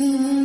Mm-hmm.